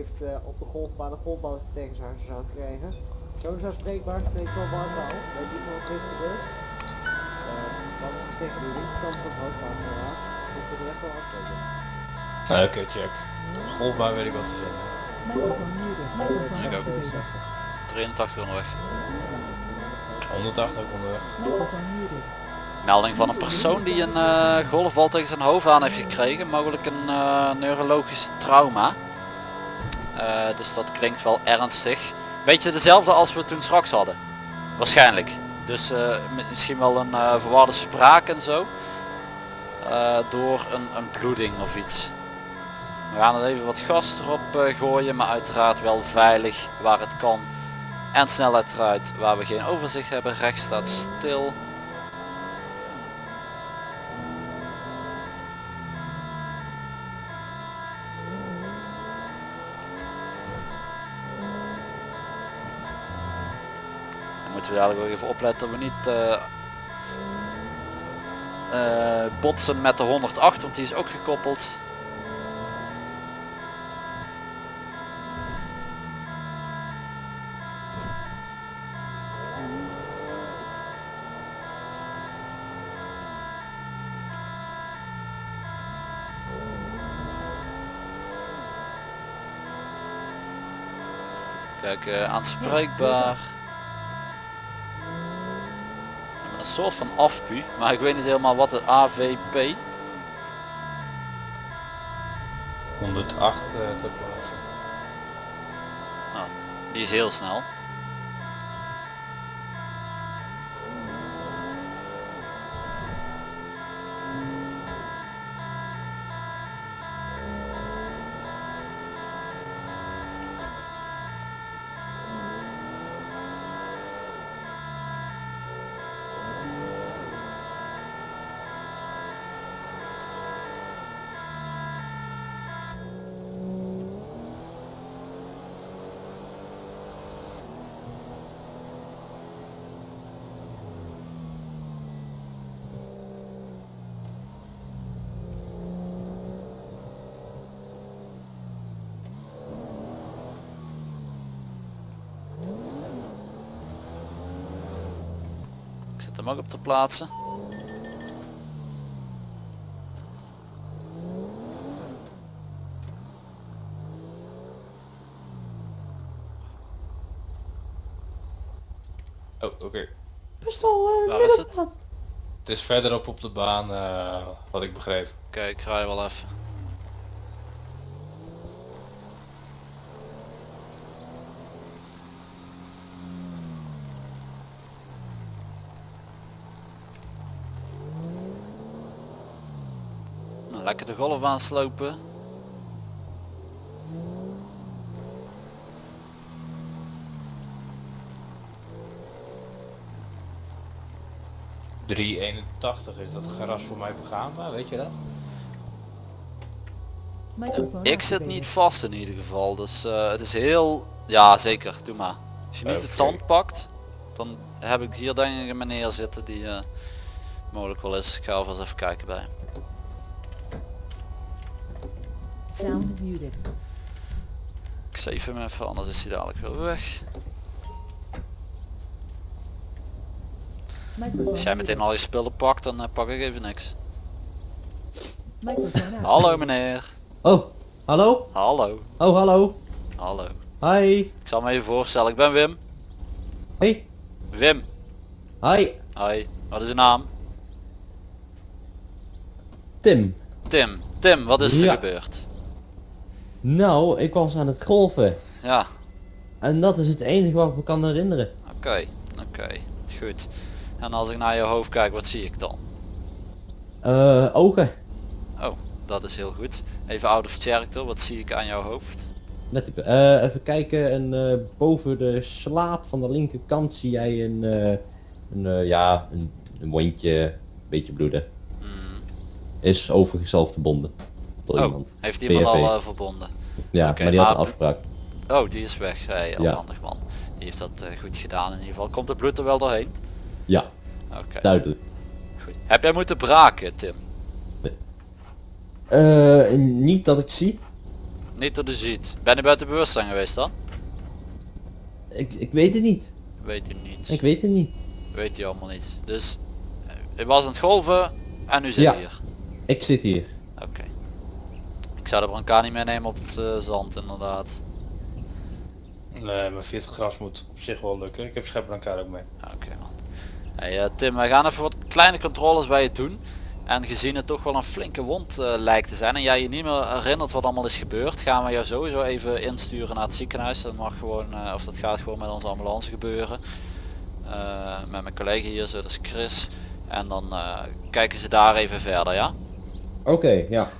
heeft eh, op de golfbaan een golfbal tegen zijn aan gekregen. Zo is aanspreekbaar, spreekt wel wartaal. Weet niet wat er is gebeurd. Uh, dan is tegen de linkerkant van het hoofd aangeraakt. Dus we er echt wel afkomen. Oké, check. Golfbaan weet ik wat te vinden. Ik ook. 83 onderweg. 180 ook onderweg. Melding van een persoon die een eh, golfbal tegen zijn hoofd aan heeft gekregen. Mogelijk een eh, neurologisch trauma. Eh, dus dat klinkt wel ernstig. Beetje dezelfde als we toen straks hadden. Waarschijnlijk. Dus mi- misschien wel een verwarde spraak en zo. Door een, een bloeding of iets. We gaan er even wat gas erop gooien. Maar uiteraard wel veilig waar het kan. En snelheid eruit waar we geen overzicht hebben. Rechts staat stil. Moeten we dadelijk ook even opletten dat we niet eh, eh, botsen met de 108, want die is ook gekoppeld. Kijk, eh, aanspreekbaar. Soort van afpu, maar ik weet niet helemaal wat het AVP. 108 eh, ter plaatse. Nou, die is heel snel. Hem ook op te plaatsen. Oh, oké. Waar is het? Het is verderop op de baan, eh, wat ik begreep. Oké, ik rij wel even. Lekker de golfbaan slopen. .381 is dat gras voor mij begaanbaar, weet je dat? Ik zit niet vast in ieder geval, dus eh, het is heel... Ja, zeker, doe maar. Als je niet het Oké. zand pakt, dan heb ik hier denk ik een meneer zitten die eh, mogelijk wel is. Ik ga alvast even kijken bij hem. Sound muted. Ik save hem even, anders is hij dadelijk weer weg. Microphone Als jij meteen al je spullen pakt, dan eh, pak ik even niks. Hallo meneer. Oh, hallo? Hallo. Oh, hallo. Hallo. Hi. Ik zal me even voorstellen, ik ben Wim. Hey. Wim. Hi. Hoi. Wat is uw naam? Tim. Tim. Tim, wat is er gebeurd? Nou, ik was aan het golfen. Ja, En dat is het enige wat ik me kan herinneren. oké. Oké. Goed. En als ik naar je hoofd kijk, wat zie ik dan? Eh, ogen. Oh, dat is heel goed. Even out of character, wat zie ik aan jouw hoofd? Op. Eh, even kijken. En eh, boven de slaap van de linkerkant zie jij een, een ja, een, een wondje, een beetje bloeden. Is overigens zelf verbonden. Oh, iemand. heeft iemand PFV. al eh, verbonden? Ja, maar die had een afspraak. Oh, die is weg. Heel Ja. handig man. Die heeft dat eh, goed gedaan in ieder geval. Komt het bloed er wel doorheen? Ja, Oké. duidelijk. Goed. Heb jij moeten braken, Tim? Eh, niet dat ik zie. Niet dat u ziet. Ben je buiten bewustzijn geweest dan? Ik, ik weet het niet. Weet u niet. Ik weet het niet. Weet u allemaal niet. Dus, u was aan het golven en u zit Ja. hier. Ik zit hier. Oké. Ik zou de brancard niet meenemen op het eh, zand inderdaad. Nee, maar via het gras moet op zich wel lukken. Ik heb schep elkaar ook mee. Oké man. Hey, eh, Tim, wij gaan even wat kleine controles bij je doen. En gezien het toch wel een flinke wond eh, lijkt te zijn en jij je niet meer herinnert wat allemaal is gebeurd, gaan we jou sowieso even insturen naar het ziekenhuis. Dat mag gewoon, eh, of dat gaat gewoon met onze ambulance gebeuren. Eh, met mijn collega hier, zo, dat is Chris. En dan eh, kijken ze daar even verder, ja? Oké, ja.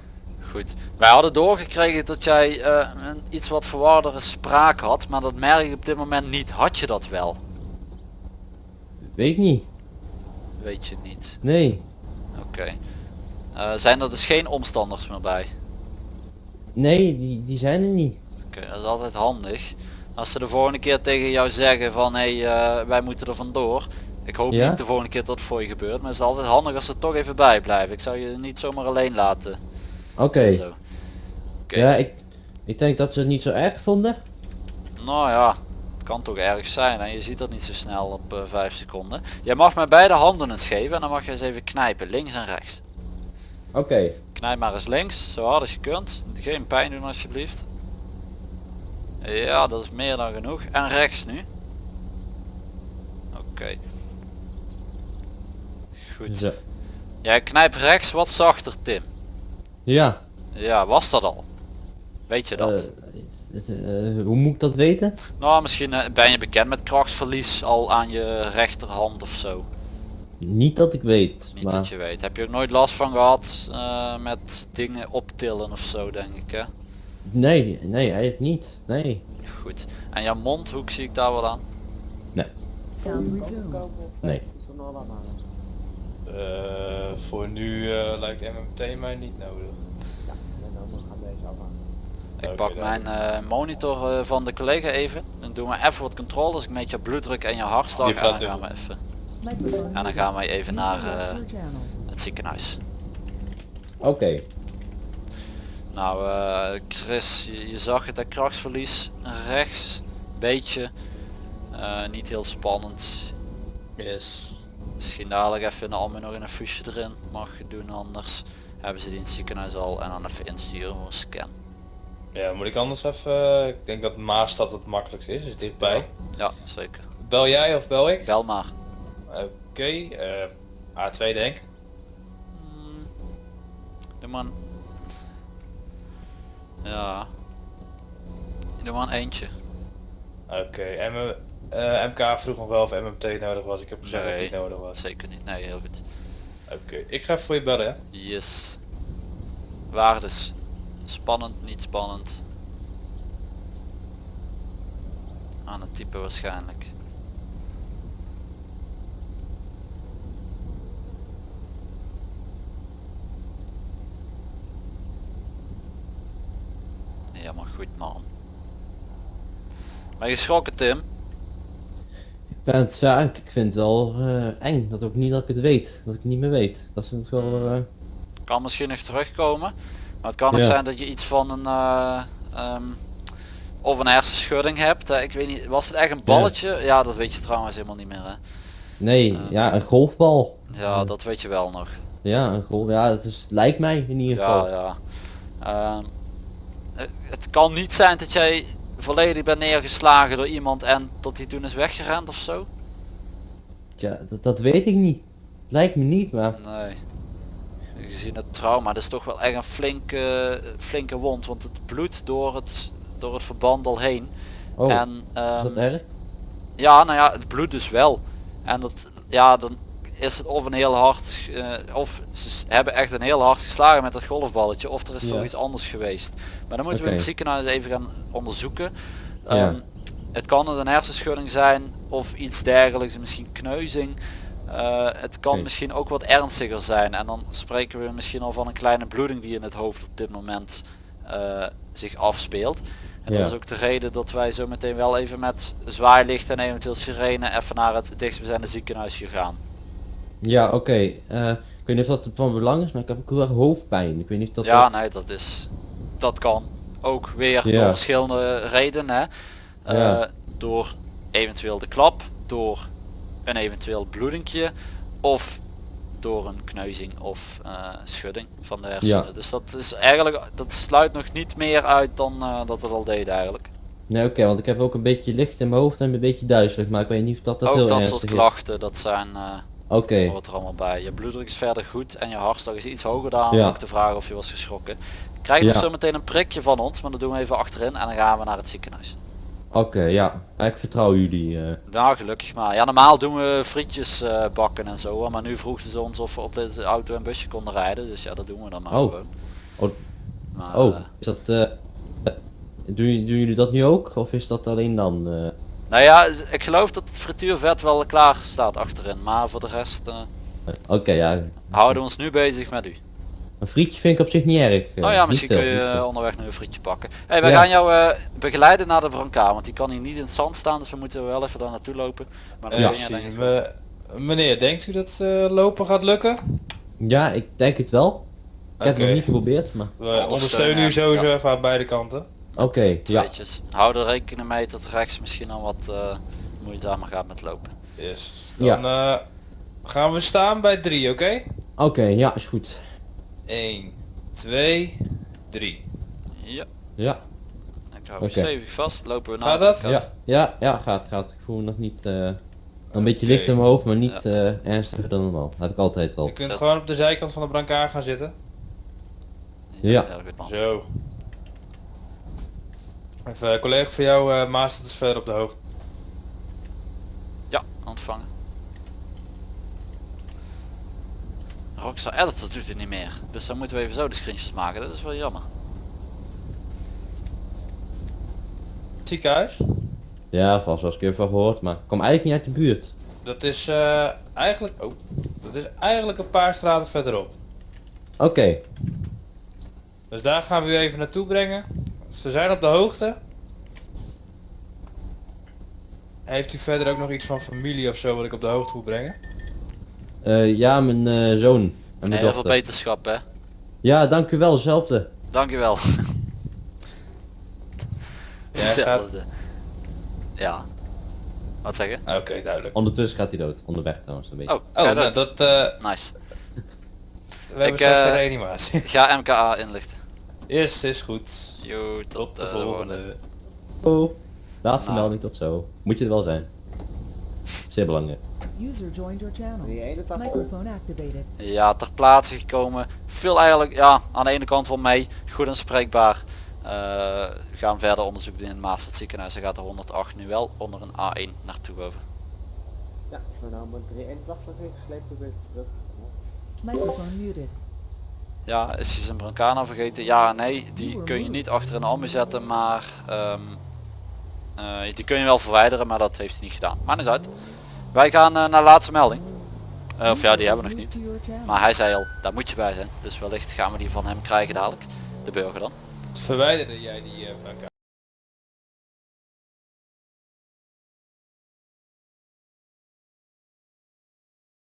Goed. Wij hadden doorgekregen dat jij eh, een iets wat verwardere spraak had, maar dat merk ik op dit moment niet. Had je dat wel? Weet niet. Weet je niet. Nee. Oké. Eh, zijn er dus geen omstanders meer bij? Nee, die, die zijn er niet. Oké, dat is altijd handig. Als ze de volgende keer tegen jou zeggen van hé, hey, eh, wij moeten er vandoor. Ik hoop Ja? niet de volgende keer dat het voor je gebeurt, maar het is altijd handig als ze toch even bij blijven. Ik zou je niet zomaar alleen laten. Oké. Zo. Ja, ik, ik denk dat ze het niet zo erg vonden. Nou ja, het kan toch erg zijn en je ziet dat niet zo snel op eh 5 seconden. Jij mag mij beide handen eens geven en dan mag je eens even knijpen, links en rechts. Oké. Knijp maar eens links, zo hard als je kunt. Geen pijn doen alsjeblieft. Ja, dat is meer dan genoeg. En rechts nu. Oké. Goed. Zo. Jij knijpt rechts wat zachter Tim. Ja. Ja, was dat al? Weet je dat? Eh, eh, hoe moet ik dat weten? nou, misschien eh, ben je bekend met krachtsverlies al aan je rechterhand of zo. Niet dat ik weet. Niet maar dat je weet. Heb je ook nooit last van gehad eh, met dingen optillen of zo denk ik hè? Nee, nee, eigenlijk niet. Nee. Goed. En jouw mondhoek zie ik daar wel aan? Of Nee. Eh, voor nu eh, lijkt MMT mij niet nodig. Ja, en dan gaan deze. Ik pak dan. mijn eh, monitor eh, van de collega even. Dan doen we even wat controles. Ik meet je bloeddruk en je hartslag en dan gaan we even. En dan gaan wij even naar eh, het ziekenhuis. Oké. Nou eh, Chris, je, je zag het, hè, krachtsverlies rechts, beetje. Eh, niet heel spannend. Yes. Misschien dadelijk even in de almen nog een fusje erin. Mag je doen anders. Hebben ze die in het ziekenhuis al en dan even insturen voor een scan. Ja, moet ik anders even... Ik denk dat Maastad het makkelijkste is, is dichtbij. Ja, zeker. Bel jij of bel ik? Bel maar. Oké, eh, A2 denk. Hmm. Doe maar een... Ja. Doe maar een eentje. Oké, en we- eh, MK vroeg nog wel of MMT nodig was. Ik heb gezegd dat het niet nodig was. Zeker niet. Nee, heel goed. Oké, ik ga even voor je bellen hè. Yes. Waardes. Spannend, niet spannend. Aan het type waarschijnlijk. Ja, maar goed man. Ben je geschrokken Tim? Ben het ja, ik vind het wel eh, eng. Dat ook niet dat ik het weet. Dat ik het niet meer weet. Dat is natuurlijk wel... eh, kan misschien nog terugkomen. Maar het kan ook Ja. zijn dat je iets van een uh, um, of een hersenschudding hebt. Ik weet niet, was het echt een balletje? Ja, dat weet je trouwens helemaal niet meer. Hè? nee, Eh. ja, een golfbal. Ja, dat weet je wel nog. Ja, een golf. Ja, het is, lijkt mij in ieder Ja, geval. ja. Ehm, eh, het kan niet zijn dat jij volledig bent neergeslagen door iemand en tot hij toen is weggerend of zo. Tja, dat, dat weet ik niet. Lijkt me niet, maar... Nee. Gezien het trauma, dat is toch wel echt een flinke, flinke wond, want het bloedt door het, door het verband al heen. Oh, en, is ehm, dat erg? Ja, nou ja, het bloedt dus wel. En dat, ja, dan is het of een heel hard, eh, of ze hebben echt een heel hard geslagen met dat golfballetje, of er is Ja. toch iets anders geweest. Maar dan moeten we in het ziekenhuis even gaan onderzoeken. Ja. Ehm, het kan een hersenschudding zijn of iets dergelijks, misschien kneuzing. Eh, het kan misschien ook wat ernstiger zijn en dan spreken we misschien al van een kleine bloeding die in het hoofd op dit moment eh, zich afspeelt. En Ja. dat is ook de reden dat wij zo meteen wel even met zwaailicht en eventueel sirene even naar het dichtstbijzijnde ziekenhuis hier gaan. Ja, oké. eh, ik weet niet of dat van belang is, maar ik heb ook heel erg hoofdpijn. Ik weet niet of dat... ja, dat- nee, dat is, dat kan. Ook weer Ja. door verschillende redenen. Hè. Eh, Ja. Door eventueel de klap, door een eventueel bloedingje of door een kneuzing of eh, schudding van de hersenen. Ja. Dus dat is eigenlijk, dat sluit nog niet meer uit dan dat het al deed eigenlijk. Nee, oké, want ik heb ook een beetje licht in mijn hoofd en een beetje duizelig, maar ik weet niet of dat, dat Ook heel dat soort is. klachten, dat zijn, Oké, hoort er allemaal bij. Je bloeddruk is verder goed en je hartslag is iets hoger dan Ja. ook te vragen of je was geschrokken. Krijg je Ja. zo meteen een prikje van ons, maar dat doen we even achterin en dan gaan we naar het ziekenhuis. oké, ja. Ik vertrouw jullie. eh. Nou, gelukkig maar. Ja, normaal doen we frietjes eh, bakken en zo, maar nu vroegen ze ons of we op deze auto en busje konden rijden, dus ja, dat doen we dan maar Oh. gewoon. Oh, Maar, oh, eh, is dat... doen, doen jullie dat nu ook? Of is dat alleen dan? Eh? nou ja, ik geloof dat het frituurvet wel klaar staat achterin, maar voor de rest eh, Oké, ja. houden we ons nu bezig met u. Een frietje vind ik op zich niet erg. eh, Oh ja, misschien veel, kun je eh, onderweg nu een frietje pakken. Hey, wij Ja. gaan jou eh, begeleiden naar de brancard, want die kan hier niet in het zand staan, dus we moeten wel even daar naartoe lopen. Maar dan Ja, je denk ik me- meneer, denkt u dat eh, lopen gaat lukken? Ja, ik denk het wel. Ik heb het nog niet geprobeerd, maar... We ondersteunen u sowieso Ja. even aan beide kanten. Oké, ja. Tweetjes. Hou er rekening mee dat rechts misschien al wat eh moeizamer gaat met lopen. Yes. Ja. Dan eh, gaan we staan bij drie, oké? Oké, ja, is goed. 1, 2, 3. Ja, Ja, ik hou Oké. je stevig vast. Lopen we naar Gaat de dat? ja, ja, ja, gaat, gaat. Ik voel me nog niet... eh, een beetje Oké. licht in mijn hoofd, maar niet eh, ernstiger dan normaal. Dat heb ik altijd wel. Je kunt Zet. gewoon op de zijkant van de brancard gaan zitten. Ja. man. Zo. Even een collega van jou, eh Maas, dat is verder op de hoogte. Ja, ontvangen. Rockstar Editor doet het niet meer. Dus dan moeten we even zo de screenshots maken. Dat is wel jammer. Ziekenhuis. Ja, vast wel eens een keer van gehoord, maar ik kom eigenlijk niet uit de buurt. Dat is eh, eigenlijk, oh, dat is eigenlijk een paar straten verderop. Oké, Dus daar gaan we u even naartoe brengen. Ze zijn op de hoogte. Heeft u verder ook nog iets van familie of zo wat ik op de hoogte moet brengen? Eh, ja, mijn eh, zoon en mijn Heel veel beterschap hè. Ja, dank u wel, hetzelfde. Dankjewel. Jij gaat... Hetzelfde. Ja. Wat zeg je? Oké, duidelijk. Ondertussen gaat hij dood. Onderweg trouwens een beetje. Oh, Oh, ja, nou, dat. dat, eh, Nice. we hebben Ik, straks eh, een reanimatie. Ga MKA inlichten. Yes, is goed. Yo, tot, Tot de eh, volgende. Oh, laatste Nou. melding tot zo. Moet je er wel zijn. Zeer belangrijk. User joined your channel. 381. Microphone activated. Ja, ter plaatse gekomen. Veel eigenlijk, ja, aan de ene kant wel mee. Goed en spreekbaar. Eh, we gaan verder onderzoek doen in het Maastad ziekenhuis. Er gaat de 108 nu wel onder een A1 naartoe boven. Ja, vernomen 381 ingeslepen weer terug. Microphone muted. Ja, is je zijn brancana vergeten? Ja, nee, die kun je niet achter een ambu zetten, maar ehm, eh, die kun je wel verwijderen, maar dat heeft hij niet gedaan. Maar niet uit. Wij gaan eh, naar laatste melding. Eh, of ja, die hebben we nog niet. Maar hij zei al, daar moet je bij zijn. Dus wellicht gaan we die van hem krijgen dadelijk. De burger dan. Verwijderde jij die brancard?